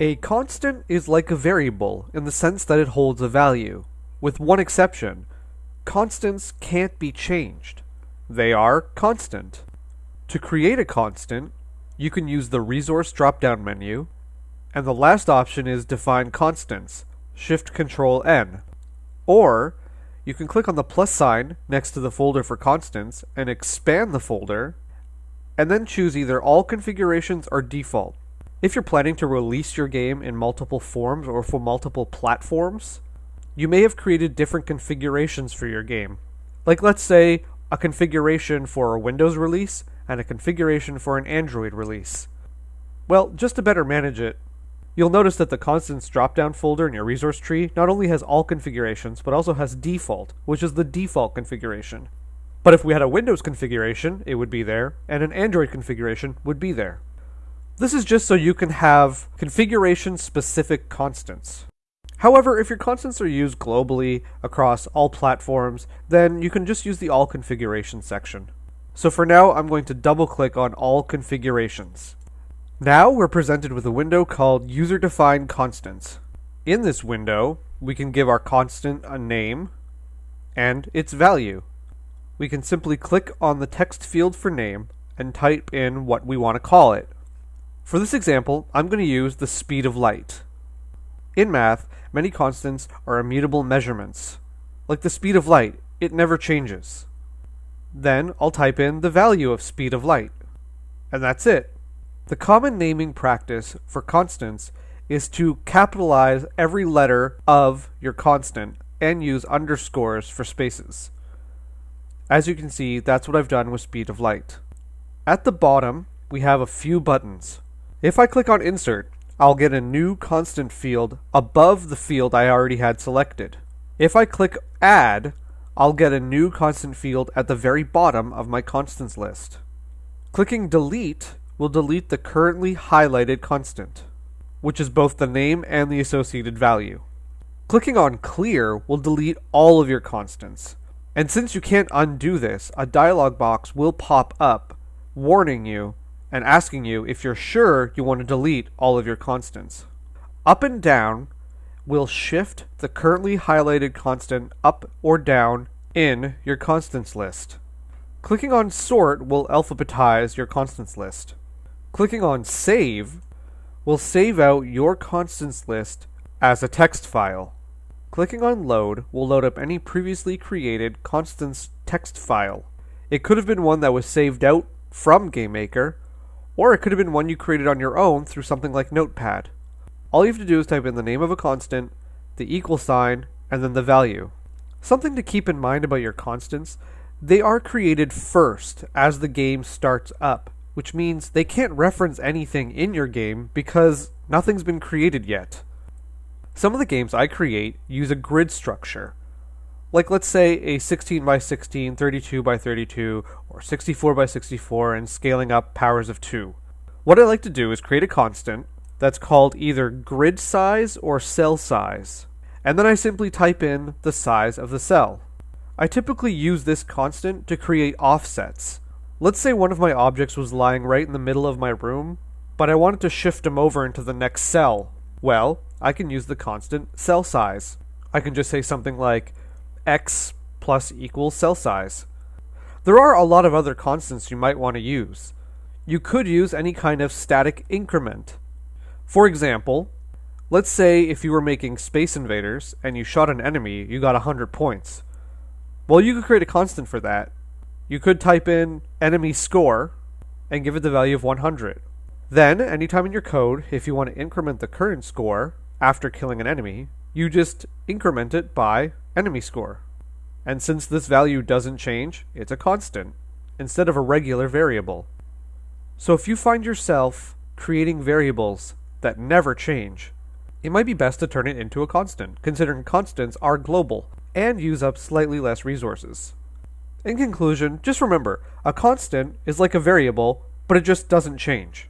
A constant is like a variable in the sense that it holds a value, with one exception. Constants can't be changed. They are constant. To create a constant, you can use the resource drop-down menu, and the last option is define constants, Shift Control N. Or you can click on the plus sign next to the folder for constants and expand the folder, and then choose either all configurations or default. If you're planning to release your game in multiple forms or for multiple platforms, you may have created different configurations for your game. Like let's say a configuration for a Windows release and a configuration for an Android release. Well, just to better manage it, you'll notice that the constants drop-down folder in your resource tree not only has all configurations, but also has default, which is the default configuration. But if we had a Windows configuration, it would be there, and an Android configuration would be there. This is just so you can have configuration-specific constants. However, if your constants are used globally across all platforms, then you can just use the All Configuration section. So for now, I'm going to double-click on All Configurations. Now we're presented with a window called User Defined Constants. In this window, we can give our constant a name and its value. We can simply click on the text field for name and type in what we want to call it. For this example, I'm going to use the speed of light. In math, many constants are immutable measurements. Like the speed of light, it never changes. Then I'll type in the value of speed of light. And that's it. The common naming practice for constants is to capitalize every letter of your constant and use underscores for spaces. As you can see, that's what I've done with speed of light. At the bottom, we have a few buttons. If I click on Insert, I'll get a new constant field above the field I already had selected. If I click Add, I'll get a new constant field at the very bottom of my constants list. Clicking Delete will delete the currently highlighted constant, which is both the name and the associated value. Clicking on Clear will delete all of your constants. And since you can't undo this, a dialog box will pop up warning you and asking you if you're sure you want to delete all of your constants. Up and down will shift the currently highlighted constant up or down in your constants list. Clicking on Sort will alphabetize your constants list. Clicking on Save will save out your constants list as a text file. Clicking on Load will load up any previously created constants text file. It could have been one that was saved out from GameMaker, or it could have been one you created on your own through something like Notepad. All you have to do is type in the name of a constant, the equal sign, and then the value. Something to keep in mind about your constants, they are created first as the game starts up, which means they can't reference anything in your game because nothing's been created yet. Some of the games I create use a grid structure, like let's say a 16 by 16, 32 by 32, or 64 by 64 and scaling up powers of 2. What I like to do is create a constant that's called either grid size or cell size, and then I simply type in the size of the cell. I typically use this constant to create offsets. Let's say one of my objects was lying right in the middle of my room, but I wanted to shift them over into the next cell. Well, I can use the constant cell size. I can just say something like x plus equals cell size. There are a lot of other constants you might want to use. You could use any kind of static increment. For example, let's say if you were making Space Invaders and you shot an enemy, you got 100 points. Well, you could create a constant for that. You could type in enemy score and give it the value of 100. Then, anytime in your code, if you want to increment the current score after killing an enemy, you just increment it by enemy score. And since this value doesn't change, it's a constant, instead of a regular variable. So if you find yourself creating variables that never change, it might be best to turn it into a constant, considering constants are global and use up slightly less resources. In conclusion, just remember, a constant is like a variable, but it just doesn't change.